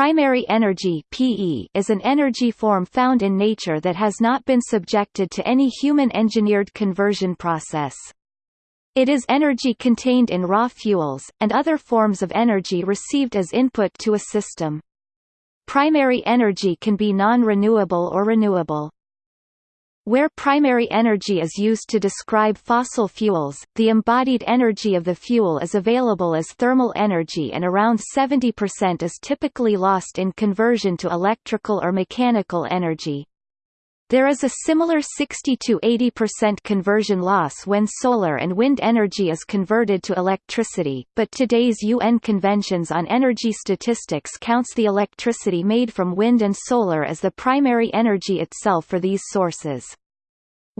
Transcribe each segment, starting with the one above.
Primary energy (PE) is an energy form found in nature that has not been subjected to any human-engineered conversion process. It is energy contained in raw fuels, and other forms of energy received as input to a system. Primary energy can be non-renewable or renewable. Where primary energy is used to describe fossil fuels, the embodied energy of the fuel is available as thermal energy and around 70% is typically lost in conversion to electrical or mechanical energy. There is a similar 60–80% conversion loss when solar and wind energy is converted to electricity, but today's UN Conventions on Energy Statistics counts the electricity made from wind and solar as the primary energy itself for these sources.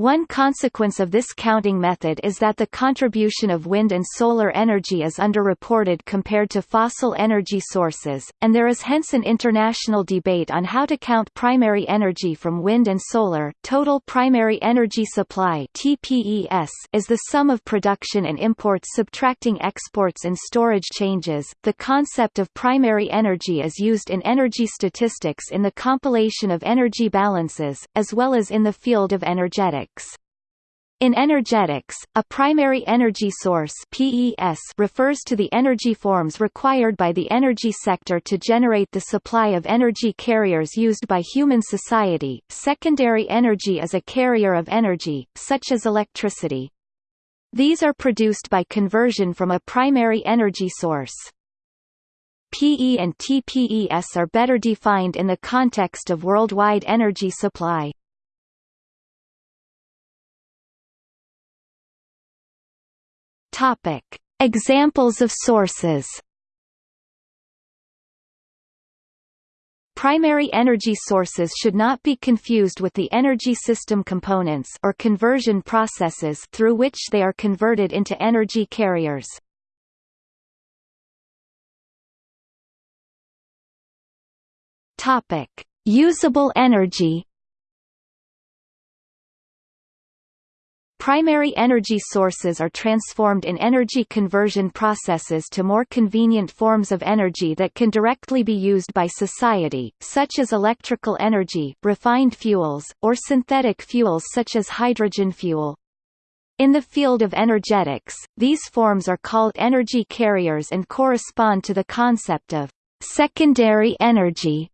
One consequence of this counting method is that the contribution of wind and solar energy is underreported compared to fossil energy sources, and there is hence an international debate on how to count primary energy from wind and solar. Total primary energy supply (TPES) is the sum of production and imports subtracting exports and storage changes. The concept of primary energy is used in energy statistics in the compilation of energy balances, as well as in the field of energetics. In energetics, a primary energy source PES refers to the energy forms required by the energy sector to generate the supply of energy carriers used by human society. Secondary energy is a carrier of energy, such as electricity. These are produced by conversion from a primary energy source. PE and TPES are better defined in the context of worldwide energy supply. Topic: Examples of sources. Primary energy sources should not be confused with the energy system components or conversion processes through which they are converted into energy carriers. Topic: Usable energy. Primary energy sources are transformed in energy conversion processes to more convenient forms of energy that can directly be used by society, such as electrical energy, refined fuels, or synthetic fuels such as hydrogen fuel. In the field of energetics, these forms are called energy carriers and correspond to the concept of secondary energy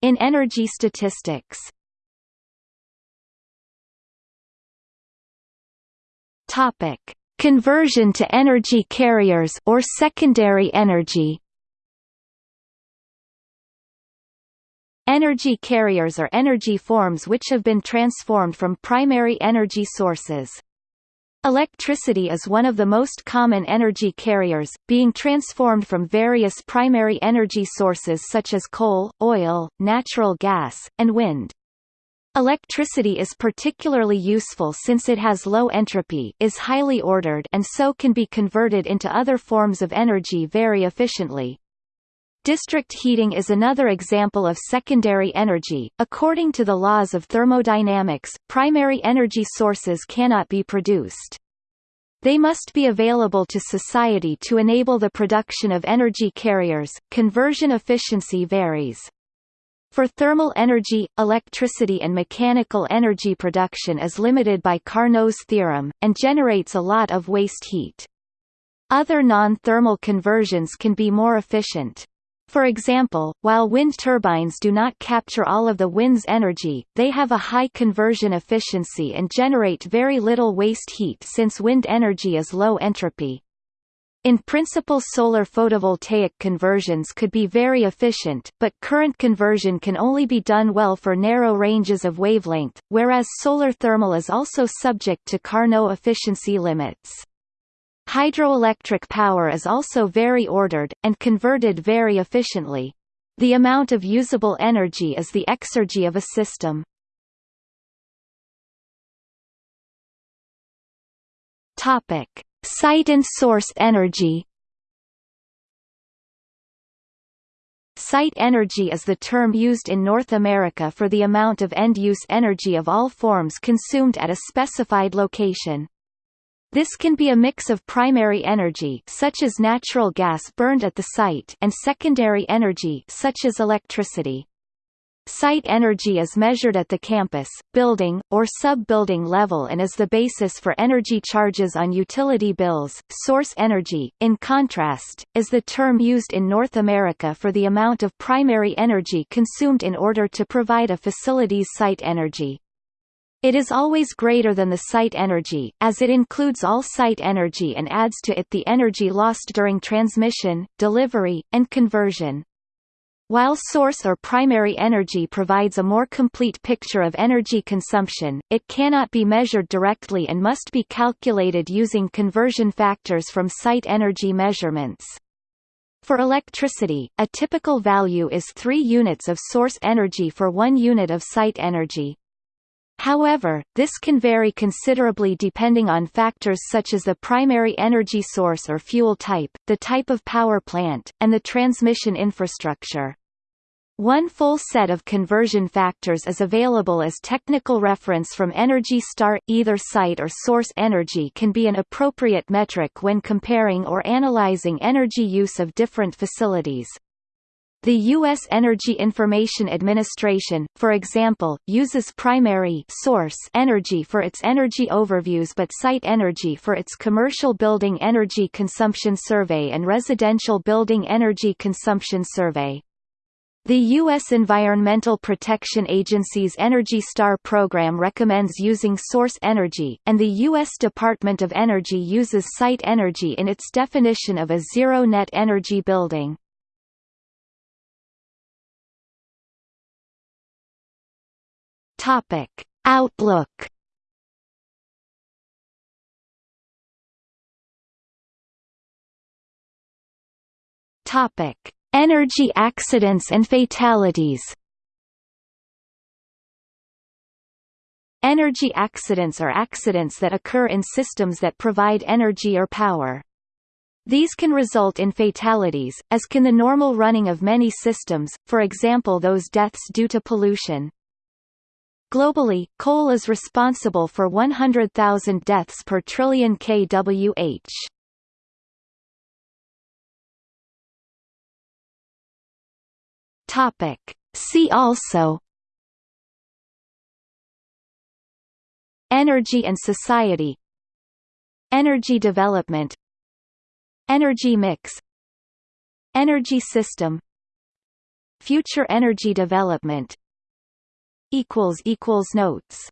in energy statistics. Topic: Conversion to energy carriers or secondary energy. Energy carriers are energy forms which have been transformed from primary energy sources. Electricity is one of the most common energy carriers, being transformed from various primary energy sources such as coal, oil, natural gas, and wind. Electricity is particularly useful since it has low entropy is highly ordered and so can be converted into other forms of energy very efficiently. District heating is another example of secondary energy. According to the laws of thermodynamics, primary energy sources cannot be produced. They must be available to society to enable the production of energy carriers. Conversion efficiency varies. For thermal energy, electricity and mechanical energy production is limited by Carnot's theorem, and generates a lot of waste heat. Other non-thermal conversions can be more efficient. For example, while wind turbines do not capture all of the wind's energy, they have a high conversion efficiency and generate very little waste heat since wind energy is low entropy. In principle solar photovoltaic conversions could be very efficient, but current conversion can only be done well for narrow ranges of wavelength, whereas solar thermal is also subject to Carnot efficiency limits. Hydroelectric power is also very ordered, and converted very efficiently. The amount of usable energy is the exergy of a system. Topic. Site and source energy Site energy is the term used in North America for the amount of end-use energy of all forms consumed at a specified location. This can be a mix of primary energy such as natural gas burned at the site and secondary energy such as electricity. Site energy is measured at the campus, building, or sub-building level and is the basis for energy charges on utility bills. Source energy, in contrast, is the term used in North America for the amount of primary energy consumed in order to provide a facility's site energy. It is always greater than the site energy, as it includes all site energy and adds to it the energy lost during transmission, delivery, and conversion. While source or primary energy provides a more complete picture of energy consumption, it cannot be measured directly and must be calculated using conversion factors from site energy measurements. For electricity, a typical value is 3 units of source energy for 1 unit of site energy. However, this can vary considerably depending on factors such as the primary energy source or fuel type, the type of power plant, and the transmission infrastructure. One full set of conversion factors is available as technical reference from Energy Star. Either site or source energy can be an appropriate metric when comparing or analyzing energy use of different facilities. The U.S. Energy Information Administration, for example, uses primary source energy for its energy overviews but site energy for its Commercial Building Energy Consumption Survey and Residential Building Energy Consumption Survey. The U.S. Environmental Protection Agency's Energy Star program recommends using source energy, and the U.S. Department of Energy uses site energy in its definition of a zero-net energy building. Outlook Topic Energy accidents and fatalities Energy accidents are accidents that occur in systems that provide energy or power. These can result in fatalities, as can the normal running of many systems, for example those deaths due to pollution. Globally, coal is responsible for 100,000 deaths per trillion kWh. Topic. See also Energy and society Energy development Energy mix Energy system Future energy development Notes